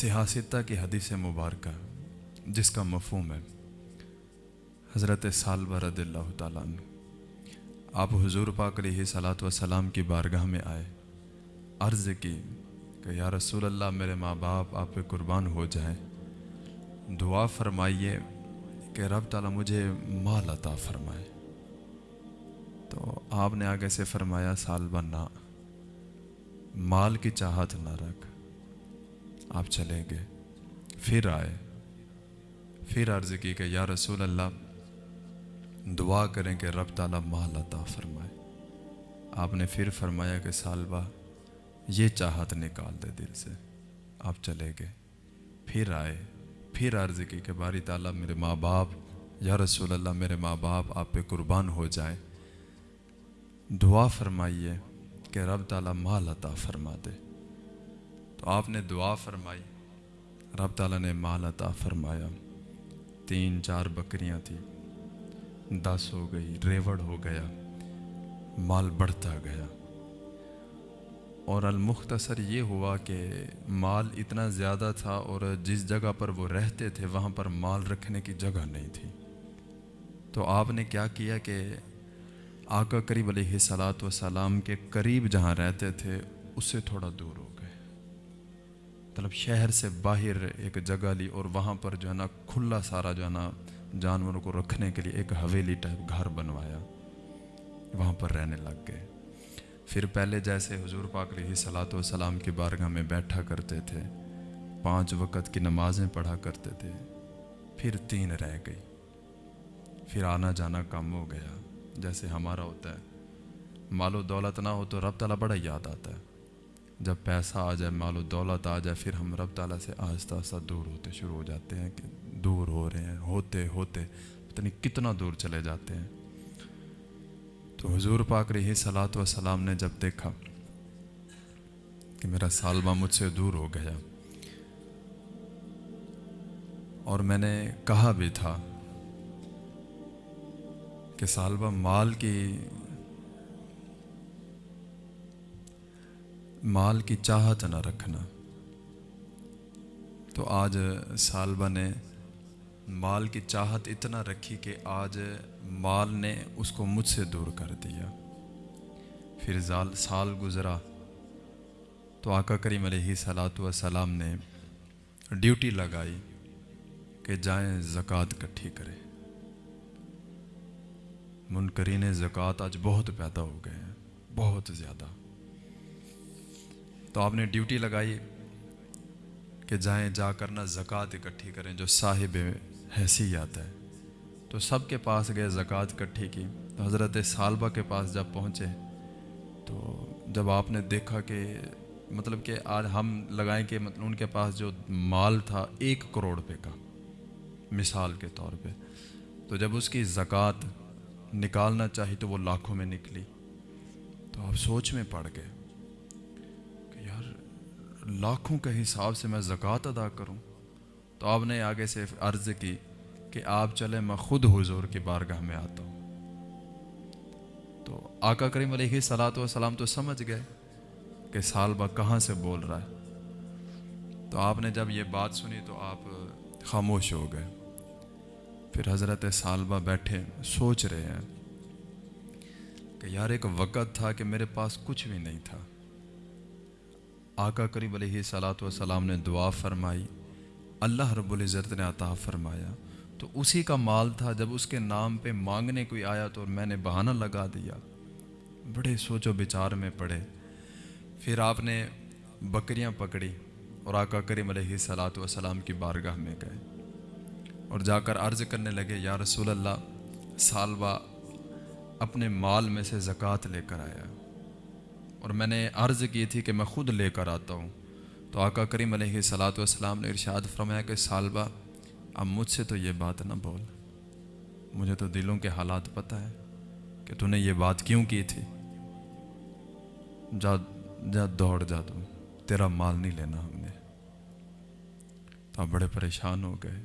سیاستہ کی حدیث مبارکہ جس کا مفہوم ہے۔ حضرت سالبہ رضی اللہ تعالیٰ عنہ۔ آپ حضور پاک علیہ صلاۃ وسلام کی بارگاہ میں آئے۔ عرض کی کہ یا رسول اللہ، میرے ماں باپ، آپ پہ قربان ہو جائیں۔ دعا فرمائیے کہ رب تعالیٰ مجھے مال عطا فرمائے۔ تو آپ نے آگے سے فرمایا، سالبہ، نہ، مال کی چاہت نہ رکھ۔ آپ چلیں گے۔ پھر آئے۔ پھر عرض کی کہ یا رسول اللہ، دعا کریں کہ رب تعالیٰ مال عطا فرمائے۔ آپ نے پھر فرمایا کہ سالبہ، یہ چاہت نکال دے دل سے۔ آپ چلے گئے پھر آئے۔ پھر عرض کی کہ باری تعالیٰ، میرے ماں باپ، یا رسول اللہ، میرے ماں باپ، آپ پہ قربان ہو جائیں۔ دعا فرمائیے کہ رب تعالیٰ مال عطا فرما دے۔ تو آپ نے دعا فرمائی۔ رب تعالیٰ نے مال عطا فرمایا۔ تین چار بکریاں تھیں۔ دس ہو گئی، ریوڑ ہو گیا۔ مال بڑھتا گیا۔ اور المختصر یہ ہوا کہ مال اتنا زیادہ تھا اور جس جگہ پر وہ رہتے تھے، وہاں پر مال رکھنے کی جگہ نہیں تھی۔ تو آپ نے کیا کیا کہ آقا قریب علیہ صلاۃ وسلام کے قریب جہاں رہتے تھے اس سے تھوڑا دور ہو گئے۔ مطلب شہر سے باہر ایک جگہ لی اور وہاں پر جو ہے نا کھلا سارا جو ہے نا جانوروں کو رکھنے کے لیے ایک حویلی ٹائپ گھر بنوایا۔ وہاں پر رہنے لگ گئے۔ پھر پہلے جیسے حضور پاک علیہ صلاۃ والسلام کی بارگاہ میں بیٹھا کرتے تھے، پانچ وقت کی نمازیں پڑھا کرتے تھے، پھر تین رہ گئی۔ پھر آنا جانا کم ہو گیا۔ جیسے ہمارا ہوتا ہے، مال و دولت نہ ہو تو رب تعالیٰ بڑا یاد آتا ہے۔ جب پیسہ آ جائے، مال و دولت آ جائے، پھر ہم رب تعالیٰ سے آہستہ آہستہ دور ہوتے شروع ہو جاتے ہیں کہ دور ہو رہے ہیں، ہوتے ہوتے پتہ نہیں کتنا دور چلے جاتے ہیں۔ تو حضور پاک رہی صلاۃ وسلام نے جب دیکھا کہ میرا سالبہ مجھ سے دور ہو گیا، اور میں نے کہا بھی تھا کہ سالبہ مال کی مال کی چاہت نہ رکھنا۔ تو آج سالبہ نے مال کی چاہت اتنا رکھی کہ آج مال نے اس کو مجھ سے دور کر دیا۔ پھر زال سال گزرا۔ تو آقا کریم علیہ صلاۃ وسلام نے ڈیوٹی لگائی کہ جائیں زکوٰۃ کٹھی کرے منکرین زکوٰۃ آج بہت پیدا ہو گئے ہیں، بہت زیادہ۔ تو آپ نے ڈیوٹی لگائی کہ جائیں جا کر نہ زکوٰۃ اکٹھی کریں، جو صاحب حیثیت ہے۔ تو سب کے پاس گئے زکوٰۃ اکٹھی کی۔ تو حضرت سالبہ کے پاس جب پہنچے، تو جب آپ نے دیکھا کہ مطلب کہ آج ہم لگائیں کہ مطلب ان کے پاس جو مال تھا ایک کروڑ روپے کا، مثال کے طور پہ۔ تو جب اس کی زکوٰۃ نکالنا چاہی تو وہ لاکھوں میں نکلی۔ تو آپ سوچ میں پڑ گئے۔ لاکھوں کے حساب سے میں زکوٰۃ ادا کروں، تو آپ نے آگے سے عرض کی کہ آپ چلے میں خود حضور کی بارگاہ میں آتا ہوں۔ تو آقا کریم علیہ صلاۃ وسلام تو سمجھ گئے کہ سالبہ کہاں سے بول رہا ہے۔ تو آپ نے جب یہ بات سنی تو آپ خاموش ہو گئے۔ پھر حضرت سالبہ بیٹھے، سوچ رہے ہیں کہ یار ایک وقت تھا کہ میرے پاس کچھ بھی نہیں تھا۔ آقا کریم علیہ صلاۃ وسلام نے دعا فرمائی، اللہ رب العزت نے عطا فرمایا۔ تو اسی کا مال تھا، جب اس کے نام پہ مانگنے کوئی آیا تو میں نے بہانہ لگا دیا۔ بڑے سوچ و بچار میں پڑے۔ پھر آپ نے بکریاں پکڑی اور آقا کریم علیہ صلاۃ وسلام کی بارگاہ میں گئے۔ اور جا کر عرض کرنے لگے، یا رسول اللہ سالبہ اپنے مال میں سے زکوٰۃ لے کر آیا۔ اور میں نے عرض کی تھی کہ میں خود لے کر آتا ہوں۔ تو آقا کریم علیہ صلاۃ والسلام نے ارشاد فرمایا کہ سالبہ، اب مجھ سے تو یہ بات نہ بول۔ مجھے تو دلوں کے حالات پتہ ہے کہ تو نے یہ بات کیوں کی تھی۔ جا جا دوڑ جا تو، تیرا مال نہیں لینا ہم نے۔ تو آپ بڑے پریشان ہو گئے۔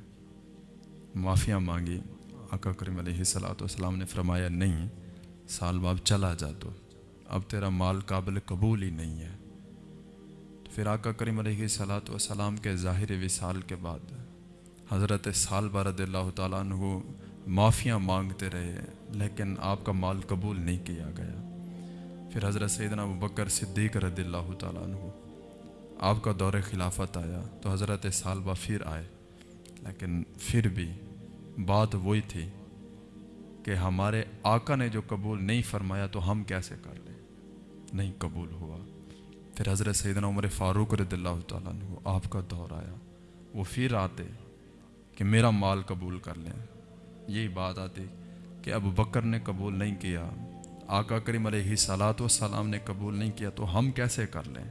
معافیاں مانگی۔ آقا کریم علیہ صلاۃ والسلام نے فرمایا، نہیں سال باب چلا جا تو۔ اب تیرا مال قابل قبول ہی نہیں ہے۔ پھر آقا کریم علیہ صلاۃ وسلام کے ظاہر وصال کے بعد حضرت سال رضی اللہ تعالیٰ عنہ معافیاں مانگتے رہے، لیکن آپ کا مال قبول نہیں کیا گیا۔ پھر حضرت سیدنا بکر صدیق رضی اللہ تعالیٰ عنہ، آپ کا دور خلافت آیا تو حضرت سالبہ پھر آئے۔ لیکن پھر بھی بات وہی تھی کہ ہمارے آقا نے جو قبول نہیں فرمایا تو ہم کیسے کر لیں؟ نہیں قبول ہوا۔ پھر حضرت سیدنا عمر فاروق رضی اللہ تعالیٰ عنہ آپ کا دور آیا۔ وہ پھر آتے کہ میرا مال قبول کر لیں۔ یہی بات آتی کہ ابو بکر نے قبول نہیں کیا، آقا کریم علیہ صلاۃ والسلام نے قبول نہیں کیا تو ہم کیسے کر لیں؟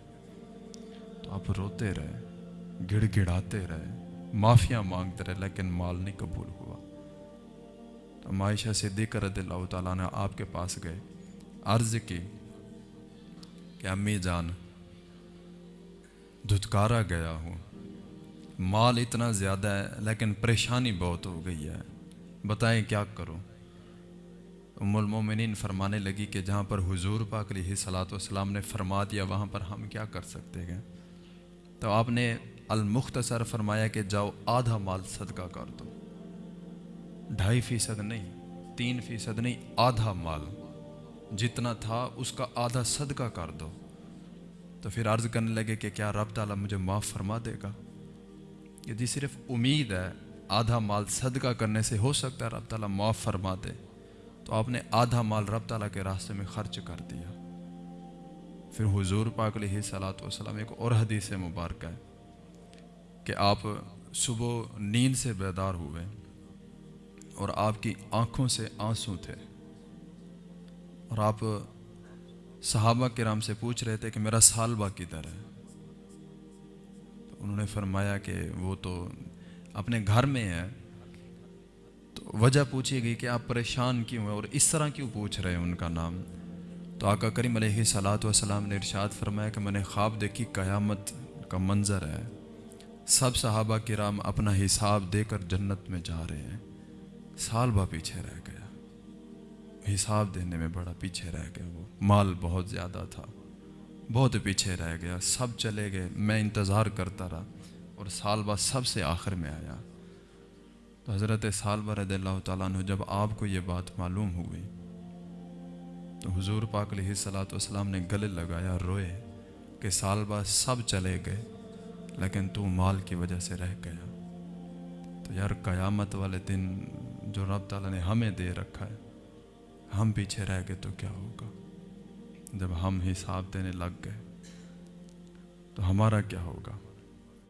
تو آپ روتے رہے، گڑ گڑاتے رہے، معافیاں مانگتے رہے، لیکن مال نہیں قبول ہوا۔ تو معاشہ صدیق رضی اللہ تعالیٰ نے آپ کے پاس گئے، عرض کی کہ امی جان، دھتکارا گیا ہوں۔ مال اتنا زیادہ ہے، لیکن پریشانی بہت ہو گئی ہے۔ بتائیں کیا کروں؟ ام المومنین فرمانے لگی کہ جہاں پر حضور پاک علیہ صلاۃ والسلام نے فرما دیا، وہاں پر ہم کیا کر سکتے ہیں؟ تو آپ نے المختصر فرمایا کہ جاؤ، آدھا مال صدقہ کر دو۔ ڈھائی فیصد نہیں، تین فیصد نہیں، آدھا مال۔ جتنا تھا اس کا آدھا صدقہ کر دو۔ تو پھر عرض کرنے لگے کہ کیا رب تعالیٰ مجھے معاف فرما دے گا؟ یدی جی صرف امید ہے، آدھا مال صدقہ کرنے سے ہو سکتا ہے، رب تعالیٰ معاف فرما دے۔ تو آپ نے آدھا مال رب تعالیٰ کے راستے میں خرچ کر دیا۔ پھر حضور پاک علیہ صلاۃ وسلم ایک اور حدیث مبارکہ ہے کہ آپ صبح نیند سے بیدار ہوئے اور آپ کی آنکھوں سے آنسو تھے۔ اور آپ صحابہ کرام سے پوچھ رہے تھے کہ میرا سالبہ کدھر ہے۔ تو انہوں نے فرمایا کہ وہ تو اپنے گھر میں ہے۔ تو وجہ پوچھی گئی کہ آپ پریشان کیوں ہیں اور اس طرح کیوں پوچھ رہے ہیں ان کا نام؟ تو آقا کریم علیہ صلاۃ وسلام نے ارشاد فرمایا کہ میں نے خواب دیکھی، قیامت کا منظر ہے۔ سب صحابہ کرام اپنا حساب دے کر جنت میں جا رہے ہیں۔ سال بھا پیچھے رہ گیا۔ حساب دینے میں بڑا پیچھے رہ گیا وہ۔ مال بہت زیادہ تھا۔ بہت پیچھے رہ گیا۔ سب چلے گئے۔ میں انتظار کرتا رہا اور سال بھا سب سے آخر میں آیا۔ تو حضرت سال بھا رضی اللہ تعالیٰ عنہ جب آپ کو یہ بات معلوم ہوئی، تو حضور پاک علیہ صلاۃ والسلام نے گلے لگایا، روئے کہ سال بھا سب چلے گئے، لیکن تو مال کی وجہ سے رہ گیا۔ تو یار، قیامت والے دن جو رب تعالیٰ نے ہمیں دے رکھا ہے ہم پیچھے رہ گئے تو کیا ہوگا؟ جب ہم حساب دینے لگ گئے تو ہمارا کیا ہوگا؟